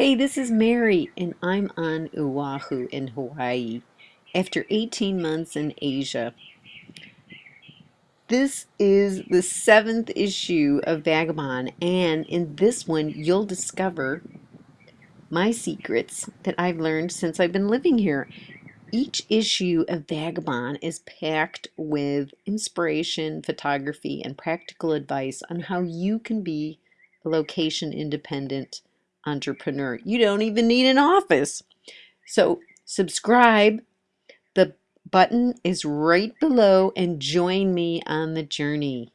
Hey, this is Mary, and I'm on Oahu in Hawaii after 18 months in Asia. This is the seventh issue of Vagabond, and in this one, you'll discover my secrets that I've learned since I've been living here. Each issue of Vagabond is packed with inspiration, photography, and practical advice on how you can be location independent entrepreneur. You don't even need an office. So subscribe. The button is right below and join me on the journey.